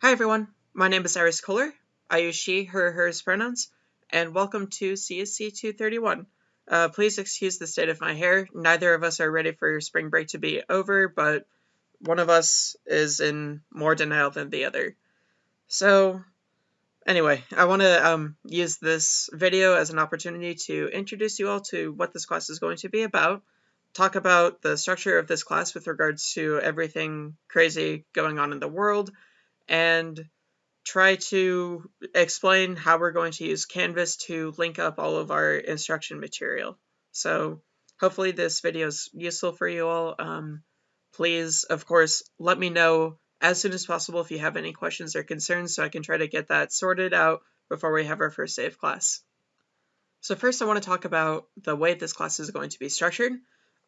Hi everyone, my name is Iris Kohler. I use she, her, hers pronouns, and welcome to CSC 231. Uh, please excuse the state of my hair. Neither of us are ready for spring break to be over, but one of us is in more denial than the other. So, anyway, I want to um, use this video as an opportunity to introduce you all to what this class is going to be about, talk about the structure of this class with regards to everything crazy going on in the world, and try to explain how we're going to use Canvas to link up all of our instruction material. So hopefully this video is useful for you all. Um, please, of course, let me know as soon as possible if you have any questions or concerns so I can try to get that sorted out before we have our first day of class. So first I want to talk about the way this class is going to be structured.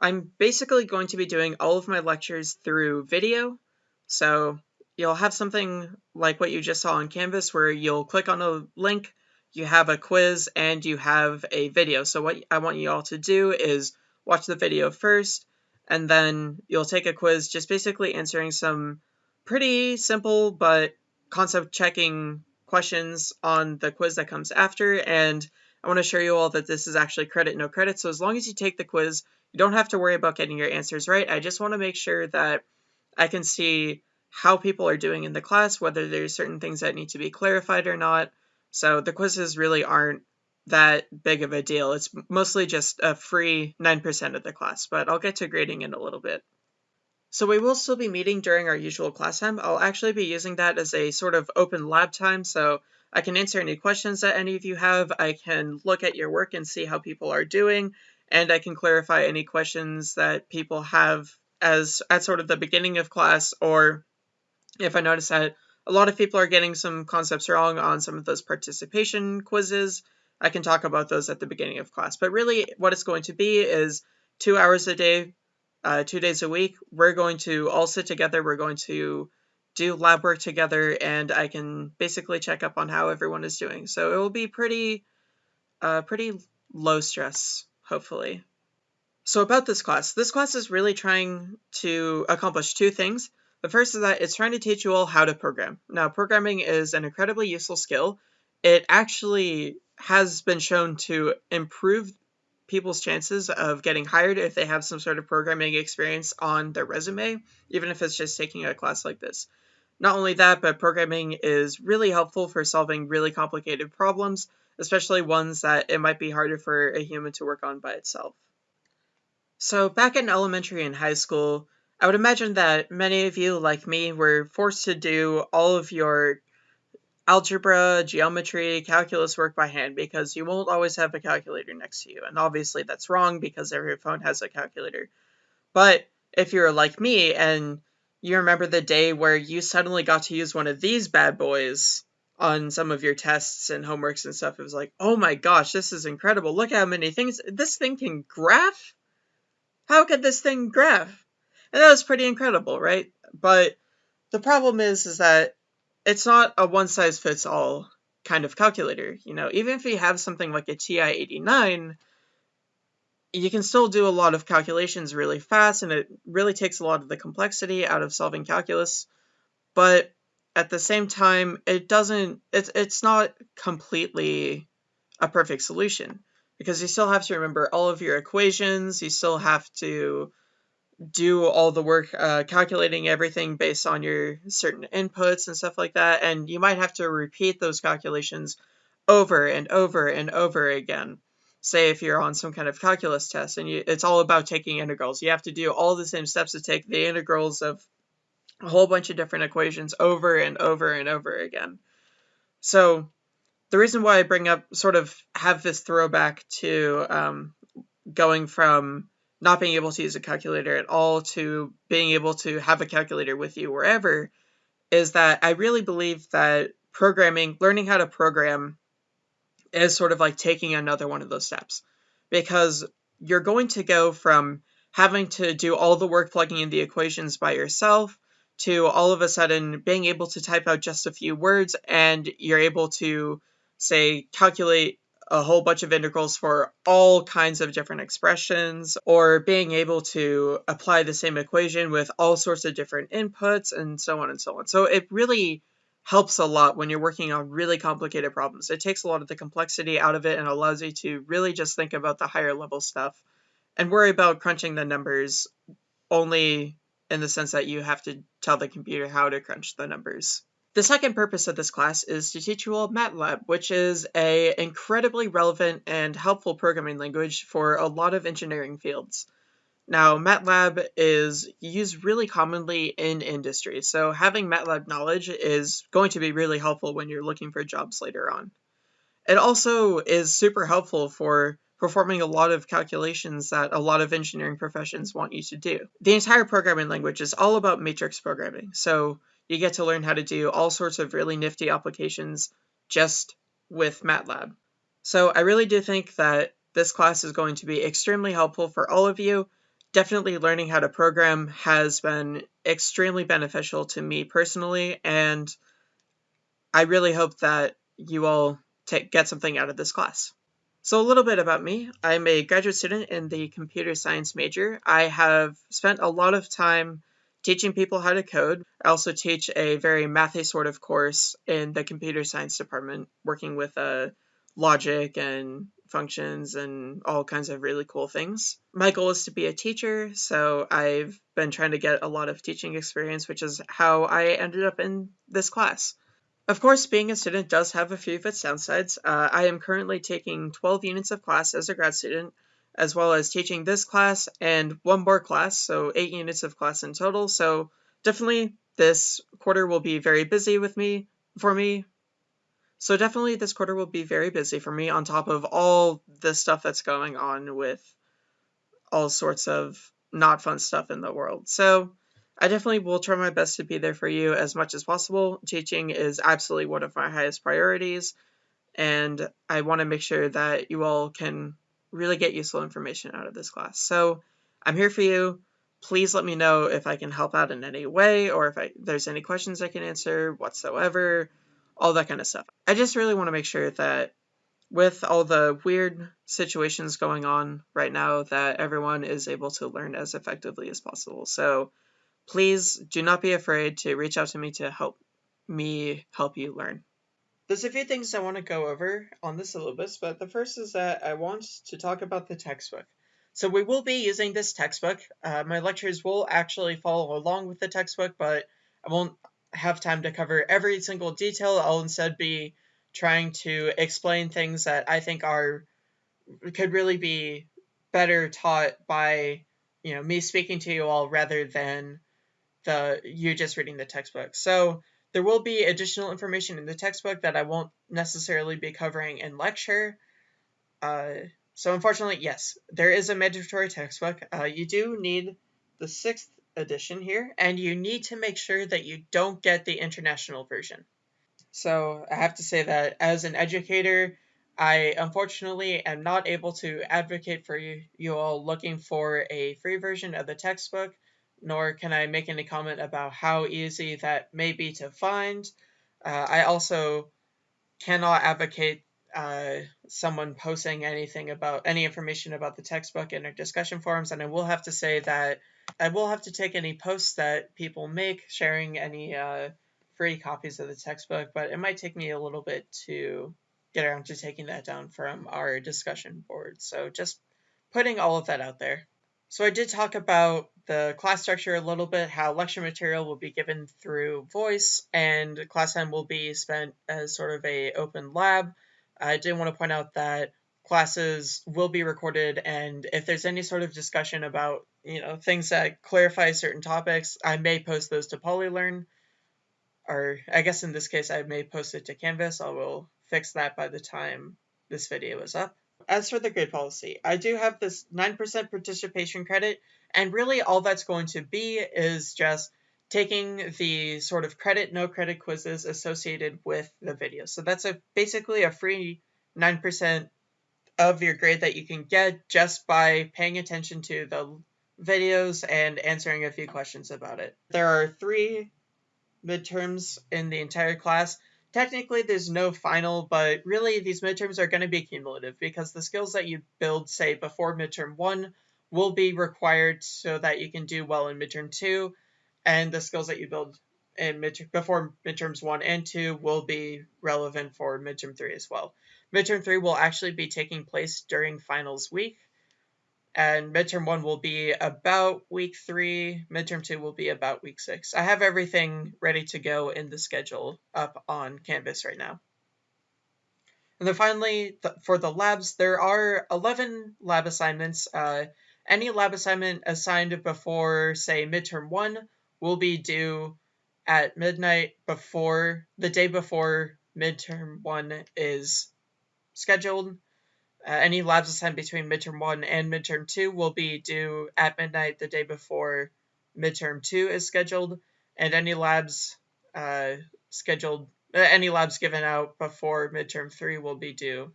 I'm basically going to be doing all of my lectures through video. So you'll have something like what you just saw on Canvas where you'll click on a link, you have a quiz, and you have a video. So what I want you all to do is watch the video first, and then you'll take a quiz just basically answering some pretty simple but concept checking questions on the quiz that comes after. And I want to show you all that this is actually credit, no credit. So as long as you take the quiz, you don't have to worry about getting your answers right. I just want to make sure that I can see how people are doing in the class, whether there's certain things that need to be clarified or not. So the quizzes really aren't that big of a deal. It's mostly just a free 9% of the class, but I'll get to grading in a little bit. So we will still be meeting during our usual class time. I'll actually be using that as a sort of open lab time, so I can answer any questions that any of you have. I can look at your work and see how people are doing, and I can clarify any questions that people have as at sort of the beginning of class or if I notice that a lot of people are getting some concepts wrong on some of those participation quizzes, I can talk about those at the beginning of class. But really, what it's going to be is two hours a day, uh, two days a week. We're going to all sit together. We're going to do lab work together, and I can basically check up on how everyone is doing. So it will be pretty, uh, pretty low stress, hopefully. So about this class, this class is really trying to accomplish two things. The first is that it's trying to teach you all how to program. Now, programming is an incredibly useful skill. It actually has been shown to improve people's chances of getting hired if they have some sort of programming experience on their resume, even if it's just taking a class like this. Not only that, but programming is really helpful for solving really complicated problems, especially ones that it might be harder for a human to work on by itself. So back in elementary and high school, I would imagine that many of you, like me, were forced to do all of your algebra, geometry, calculus work by hand because you won't always have a calculator next to you. And obviously that's wrong because every phone has a calculator. But if you're like me and you remember the day where you suddenly got to use one of these bad boys on some of your tests and homeworks and stuff, it was like, oh my gosh, this is incredible. Look how many things this thing can graph. How could this thing graph? And that was pretty incredible, right? But the problem is, is that it's not a one size fits all kind of calculator. You know, even if you have something like a TI-89, you can still do a lot of calculations really fast, and it really takes a lot of the complexity out of solving calculus. But at the same time, it doesn't. It's it's not completely a perfect solution because you still have to remember all of your equations. You still have to do all the work uh, calculating everything based on your certain inputs and stuff like that. And you might have to repeat those calculations over and over and over again. Say if you're on some kind of calculus test and you, it's all about taking integrals. You have to do all the same steps to take the integrals of a whole bunch of different equations over and over and over again. So the reason why I bring up sort of have this throwback to um, going from not being able to use a calculator at all to being able to have a calculator with you wherever is that I really believe that programming, learning how to program, is sort of like taking another one of those steps because you're going to go from having to do all the work plugging in the equations by yourself to all of a sudden being able to type out just a few words and you're able to say calculate a whole bunch of integrals for all kinds of different expressions, or being able to apply the same equation with all sorts of different inputs, and so on and so on. So it really helps a lot when you're working on really complicated problems. It takes a lot of the complexity out of it and allows you to really just think about the higher level stuff and worry about crunching the numbers only in the sense that you have to tell the computer how to crunch the numbers. The second purpose of this class is to teach you all MATLAB, which is a incredibly relevant and helpful programming language for a lot of engineering fields. Now, MATLAB is used really commonly in industry, so having MATLAB knowledge is going to be really helpful when you're looking for jobs later on. It also is super helpful for performing a lot of calculations that a lot of engineering professions want you to do. The entire programming language is all about matrix programming, so you get to learn how to do all sorts of really nifty applications just with MATLAB. So I really do think that this class is going to be extremely helpful for all of you, definitely learning how to program has been extremely beneficial to me personally, and I really hope that you all take, get something out of this class. So a little bit about me. I'm a graduate student in the computer science major. I have spent a lot of time teaching people how to code. I also teach a very mathy sort of course in the computer science department, working with uh, logic and functions and all kinds of really cool things. My goal is to be a teacher, so I've been trying to get a lot of teaching experience, which is how I ended up in this class. Of course, being a student does have a few of its downsides. Uh, I am currently taking 12 units of class as a grad student, as well as teaching this class and one more class, so 8 units of class in total. So definitely this quarter will be very busy with me, for me, so definitely this quarter will be very busy for me on top of all the stuff that's going on with all sorts of not fun stuff in the world. So I definitely will try my best to be there for you as much as possible. Teaching is absolutely one of my highest priorities, and I want to make sure that you all can really get useful information out of this class. So I'm here for you. Please let me know if I can help out in any way or if I, there's any questions I can answer whatsoever all that kind of stuff. I just really want to make sure that with all the weird situations going on right now that everyone is able to learn as effectively as possible. So please do not be afraid to reach out to me to help me help you learn. There's a few things I want to go over on the syllabus, but the first is that I want to talk about the textbook. So we will be using this textbook. Uh, my lectures will actually follow along with the textbook, but I won't have time to cover every single detail. I'll instead be trying to explain things that I think are could really be better taught by you know me speaking to you all rather than the you just reading the textbook. So there will be additional information in the textbook that I won't necessarily be covering in lecture. Uh, so unfortunately, yes, there is a mandatory textbook. Uh, you do need the sixth edition here, and you need to make sure that you don't get the international version. So I have to say that as an educator, I unfortunately am not able to advocate for you, you all looking for a free version of the textbook, nor can I make any comment about how easy that may be to find. Uh, I also cannot advocate uh, someone posting anything about any information about the textbook in our discussion forums, and I will have to say that I will have to take any posts that people make sharing any uh, free copies of the textbook, but it might take me a little bit to get around to taking that down from our discussion board. So just putting all of that out there. So I did talk about the class structure a little bit, how lecture material will be given through voice, and class time will be spent as sort of a open lab. I did want to point out that classes will be recorded and if there's any sort of discussion about you know things that clarify certain topics i may post those to polylearn. Or i guess in this case i may post it to canvas. I will fix that by the time this video is up as for the grade policy i do have this 9% participation credit and really all that's going to be is just taking the sort of credit no credit quizzes associated with the video so that's a basically a free 9% of your grade that you can get just by paying attention to the videos and answering a few questions about it. There are three midterms in the entire class. Technically, there's no final, but really these midterms are going to be cumulative because the skills that you build, say, before midterm one will be required so that you can do well in midterm two, and the skills that you build in mid before midterms one and two will be relevant for midterm three as well. Midterm three will actually be taking place during finals week, and midterm one will be about week three. Midterm two will be about week six. I have everything ready to go in the schedule up on Canvas right now. And then finally, th for the labs, there are 11 lab assignments. Uh, any lab assignment assigned before, say, midterm one will be due at midnight before the day before midterm one is scheduled. Uh, any labs assigned between midterm 1 and midterm 2 will be due at midnight the day before midterm 2 is scheduled, and any labs uh, scheduled, uh, any labs given out before midterm 3 will be due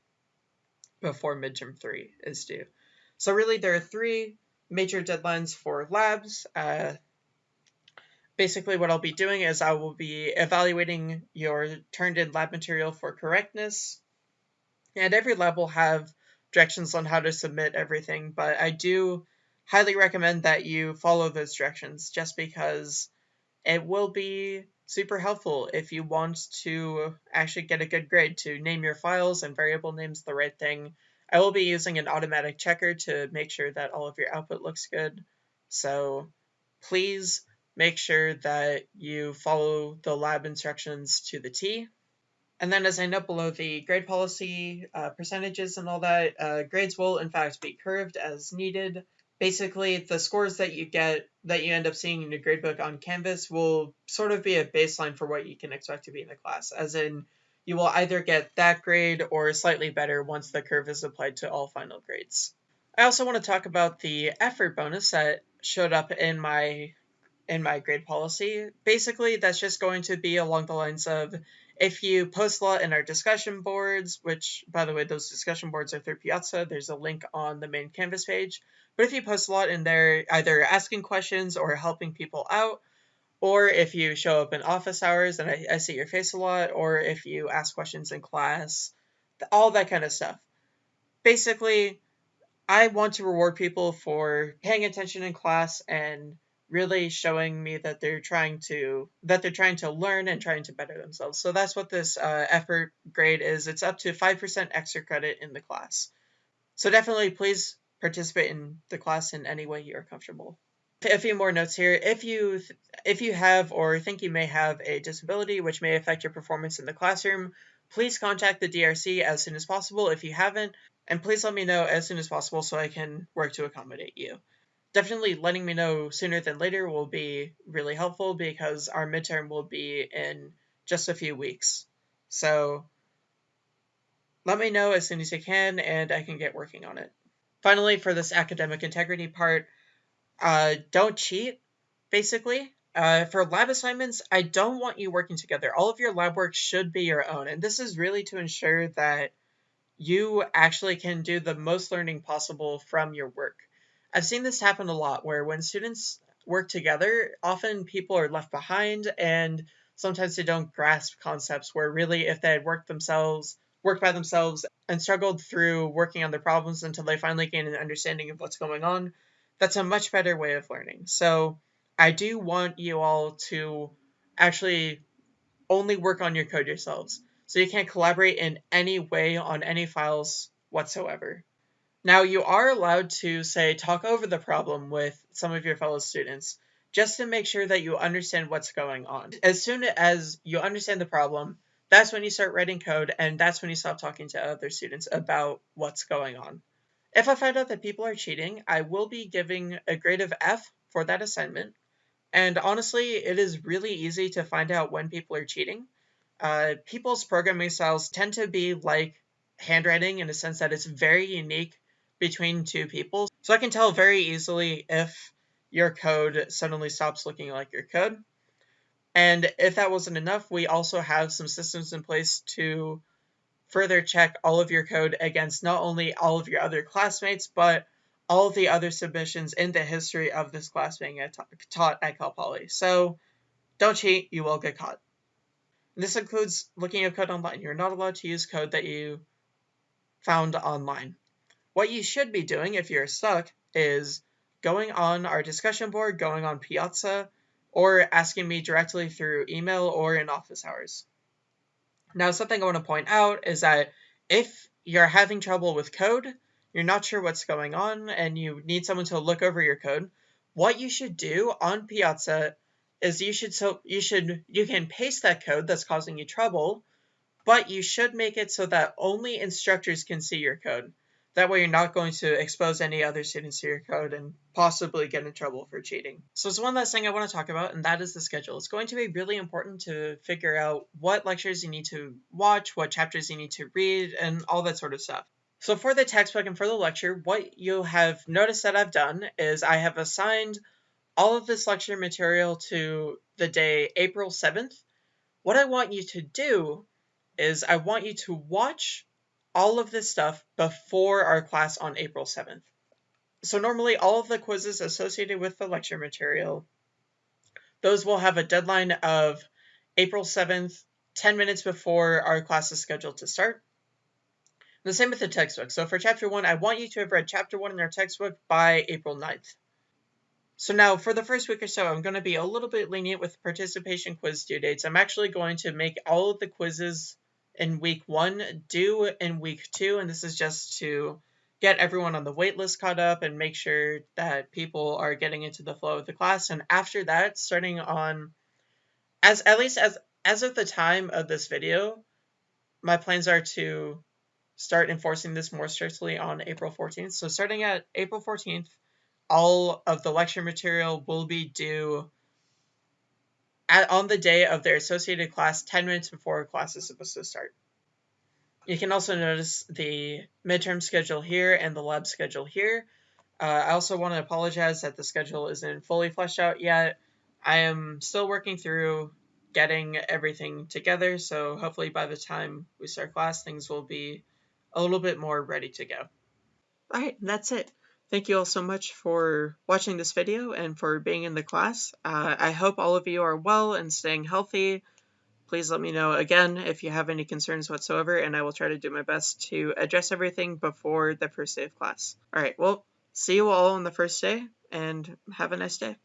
before midterm 3 is due. So really there are three major deadlines for labs. Uh, basically what I'll be doing is I will be evaluating your turned in lab material for correctness, and every lab will have directions on how to submit everything, but I do highly recommend that you follow those directions just because it will be super helpful if you want to actually get a good grade to name your files and variable names the right thing. I will be using an automatic checker to make sure that all of your output looks good. So please make sure that you follow the lab instructions to the T. And then as I note below the grade policy uh, percentages and all that, uh, grades will in fact be curved as needed. Basically, the scores that you get, that you end up seeing in your gradebook on Canvas will sort of be a baseline for what you can expect to be in the class, as in you will either get that grade or slightly better once the curve is applied to all final grades. I also want to talk about the effort bonus that showed up in my in my grade policy. Basically, that's just going to be along the lines of if you post a lot in our discussion boards, which, by the way, those discussion boards are through Piazza, there's a link on the main Canvas page. But if you post a lot in there, either asking questions or helping people out, or if you show up in office hours and I, I see your face a lot, or if you ask questions in class, all that kind of stuff. Basically, I want to reward people for paying attention in class and really showing me that they're trying to that they're trying to learn and trying to better themselves. So that's what this uh, effort grade is. It's up to 5% extra credit in the class. So definitely please participate in the class in any way you're comfortable. A few more notes here. If you if you have or think you may have a disability which may affect your performance in the classroom, please contact the DRC as soon as possible if you haven't, and please let me know as soon as possible so I can work to accommodate you definitely letting me know sooner than later will be really helpful because our midterm will be in just a few weeks. So let me know as soon as you can and I can get working on it. Finally, for this academic integrity part, uh, don't cheat, basically. Uh, for lab assignments, I don't want you working together. All of your lab work should be your own, and this is really to ensure that you actually can do the most learning possible from your work. I've seen this happen a lot where when students work together, often people are left behind and sometimes they don't grasp concepts where really if they had worked themselves, worked by themselves and struggled through working on their problems until they finally gain an understanding of what's going on, that's a much better way of learning. So I do want you all to actually only work on your code yourselves. So you can't collaborate in any way on any files whatsoever. Now, you are allowed to, say, talk over the problem with some of your fellow students just to make sure that you understand what's going on. As soon as you understand the problem, that's when you start writing code and that's when you stop talking to other students about what's going on. If I find out that people are cheating, I will be giving a grade of F for that assignment. And honestly, it is really easy to find out when people are cheating. Uh, people's programming styles tend to be like handwriting in a sense that it's very unique between two people. So I can tell very easily if your code suddenly stops looking like your code. And if that wasn't enough, we also have some systems in place to further check all of your code against not only all of your other classmates, but all the other submissions in the history of this class being taught at Cal Poly. So don't cheat, you will get caught. This includes looking at code online. You're not allowed to use code that you found online. What you should be doing if you're stuck is going on our discussion board, going on Piazza, or asking me directly through email or in office hours. Now, something I want to point out is that if you're having trouble with code, you're not sure what's going on, and you need someone to look over your code, what you should do on Piazza is you should so you should you can paste that code that's causing you trouble, but you should make it so that only instructors can see your code. That way you're not going to expose any other students to your code and possibly get in trouble for cheating. So there's one last thing I want to talk about, and that is the schedule. It's going to be really important to figure out what lectures you need to watch, what chapters you need to read, and all that sort of stuff. So for the textbook and for the lecture, what you have noticed that I've done is I have assigned all of this lecture material to the day April 7th. What I want you to do is I want you to watch all of this stuff before our class on April 7th. So normally all of the quizzes associated with the lecture material, those will have a deadline of April 7th, 10 minutes before our class is scheduled to start. The same with the textbook. So for chapter 1, I want you to have read chapter 1 in our textbook by April 9th. So now for the first week or so, I'm going to be a little bit lenient with participation quiz due dates. I'm actually going to make all of the quizzes in week one due in week two, and this is just to get everyone on the waitlist caught up and make sure that people are getting into the flow of the class. And after that, starting on as at least as as of the time of this video, my plans are to start enforcing this more strictly on April 14th. So starting at April 14th, all of the lecture material will be due at, on the day of their associated class 10 minutes before class is supposed to start. You can also notice the midterm schedule here and the lab schedule here. Uh, I also want to apologize that the schedule isn't fully fleshed out yet. I am still working through getting everything together, so hopefully by the time we start class, things will be a little bit more ready to go. Alright, that's it. Thank you all so much for watching this video and for being in the class. Uh, I hope all of you are well and staying healthy. Please let me know again if you have any concerns whatsoever, and I will try to do my best to address everything before the first day of class. All right, well, see you all on the first day, and have a nice day.